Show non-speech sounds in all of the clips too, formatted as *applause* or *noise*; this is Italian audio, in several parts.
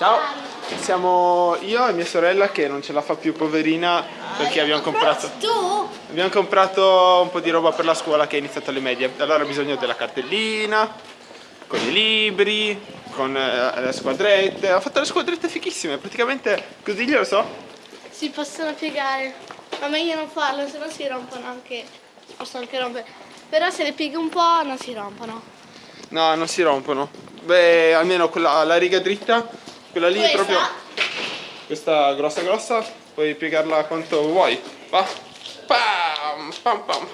Ciao, siamo io e mia sorella che non ce la fa più poverina perché abbiamo comprato, Tu? abbiamo comprato un po' di roba per la scuola che è iniziata alle medie. Allora ha bisogno della cartellina, con i libri, con eh, le squadrette. Ha fatto le squadrette fichissime, praticamente così glielo so. Si possono piegare. Ma meglio non farlo, se no si rompono anche. Si possono anche rompere. Però se le pieghi un po' non si rompono. No, non si rompono. Beh, almeno quella, la riga dritta, quella lì è Questa? proprio... Questa grossa grossa, puoi piegarla quanto vuoi. Va. Pam, pam, pam.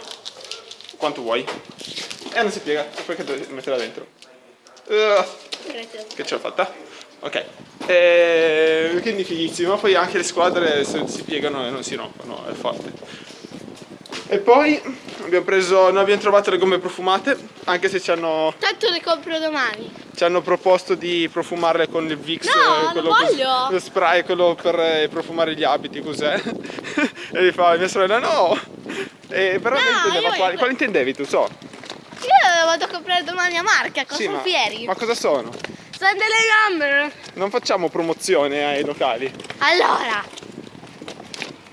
Quanto vuoi. E non si piega, perché devi metterla dentro. Uh, Grazie. che ce l'ho fatta. Ok. E, quindi fighissimo. Poi anche le squadre si piegano e non si rompono, è forte. E poi abbiamo preso, noi abbiamo trovato le gomme profumate, anche se ci hanno, Tanto le compro domani. Ci hanno proposto di profumarle con il Vicks, No, eh, quello, lo voglio! lo spray, quello per eh, profumare gli abiti, cos'è? *laughs* e mi fa mia sorella no! E però No, intendeva io quello. quali intendevi tu, so? Io vado a comprare domani a Marca, cosa Sì, ma, fieri? ma cosa sono? Sono delle gambe. Non facciamo promozione ai locali. Allora,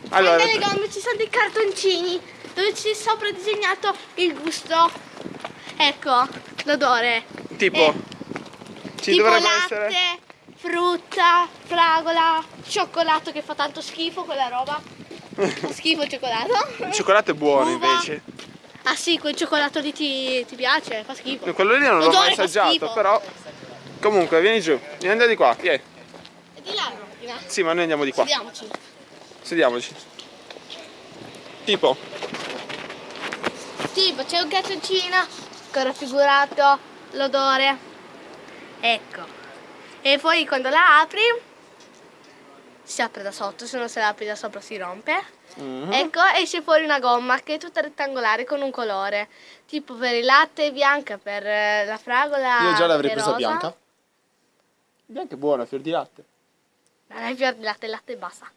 Allora, sono delle gambe, ci sono dei cartoncini dove c'è sopra disegnato il gusto. Ecco, l'odore. tipo, eh, ci tipo dovrebbe latte, essere... frutta, fragola, cioccolato che fa tanto schifo quella roba. Fa schifo il cioccolato. Il cioccolato è buono Uva. invece. Ah sì, quel cioccolato lì ti, ti piace? Fa schifo. Quello lì non l'ho mai assaggiato, però... Comunque, vieni giù, vieni da di qua, vieni. E di là. Sì, ma noi andiamo di qua. Sediamoci. Sediamoci. Tipo, Tipo, c'è un cartoncino con raffigurato l'odore. Ecco. E poi quando la apri si apre da sotto, se non se la apri da sopra si rompe. Mhm. Ecco, esce fuori una gomma che è tutta rettangolare con un colore. Tipo per il latte bianca, per eh, la fragola io già l'avrei presa bianca. Bianca è buona, fior di latte. Non è fior di latte, il latte basta.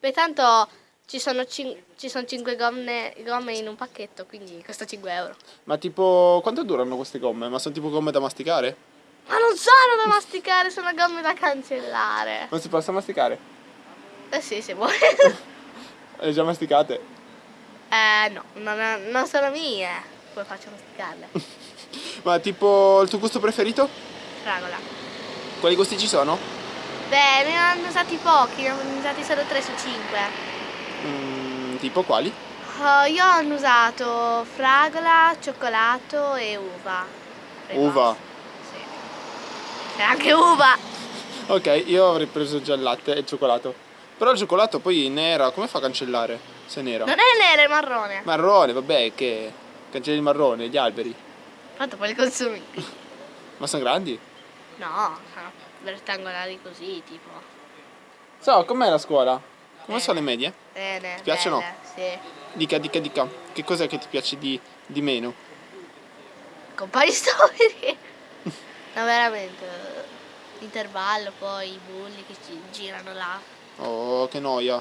Beh, tanto ci sono, cin- ci sono 5 gomme, gomme in un pacchetto, quindi costa 5 euro. Ma tipo, quanto durano queste gomme? Ma sono tipo gomme da masticare? Ma non sono da masticare, sono gomme da cancellare. Non si possono masticare? Eh sì, se vuoi. *laughs* Le già masticate? eh no, non, non sono mie. Come faccio a masticarle? *laughs* Ma tipo, il tuo gusto preferito? Fragola. Quali gusti ci sono? Beh, ne hanno usati pochi, ne hanno usati solo 3 su 5. Mm, tipo quali? Oh, io ho usato fragola, cioccolato e uva. E Uva. C'è anche uva. Ok, io avrei preso già il latte e il cioccolato. Però il cioccolato poi nera, come fa a cancellare? Se è nera? Non è nero, è marrone. Marrone, vabbè, che cancelli il marrone, gli alberi. Tanto poi li consumi. *laughs* Ma sono grandi? No, sono rettangolari così, tipo. So, com'è la scuola? Come Eh. sono le medie? Bene. Ti piacciono? belle, Sì. Dica, dica, dica. Che cos'è che ti piace di, di meno? Compari storici. No, veramente. L'intervallo, poi i bulli che ci girano là. Oh, che noia.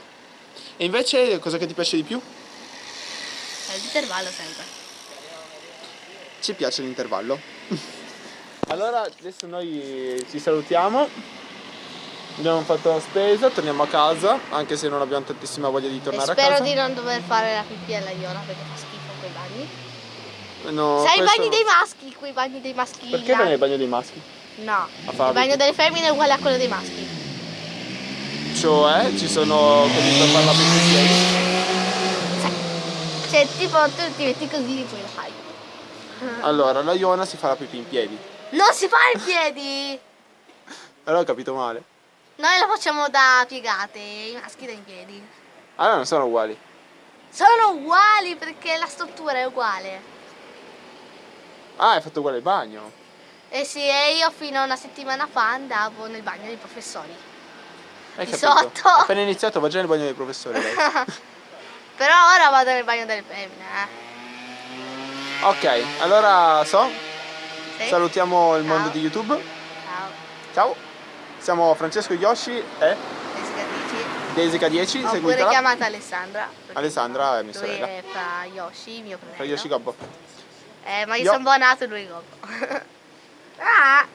E invece, cosa che ti piace di più? È l'intervallo sempre. Ci piace l'intervallo. *laughs* allora, adesso noi ci salutiamo. Abbiamo fatto la spesa, torniamo a casa, anche se non abbiamo tantissima voglia di E tornare a spero casa. di non dover fare la pipì alla Iona perché fa schifo quei bagni. No, Sai i questo- bagni dei maschi, quei bagni dei maschili. Perché vai nel bagno dei maschi? No, il bagno delle femmine è uguale a quello dei maschi. Cioè, ci sono quelli per fare la pipì Cioè, tipo, tu ti metti così e poi lo fai. Allora, la Iona si fa la pipì in piedi. Non si fa in piedi! *laughs* Allora ho capito male. Noi lo facciamo da piegate, i maschi da in piedi. Allora non sono uguali. Sono uguali perché la struttura è uguale. Ah, hai fatto uguale il bagno. Eh sì, e io fino a una settimana fa andavo nel bagno dei professori. Hai Di capito? sotto. Appena iniziato va già nel bagno dei professori. *laughs* Però ora vado nel bagno delle femmine, eh. ok, allora so, Sì? salutiamo il mondo Ciao. di YouTube. Ciao, Ciao. Siamo Francesco Yoshi e. Desica 10, Ho pure seguitela. chiamata Alessandra. Alessandra è mia sorella. fa Yoshi, mio fratello. Fra Yoshi Gobbo. Eh, ma io Yo- sono buonato e lui Gobbo. *laughs* ah!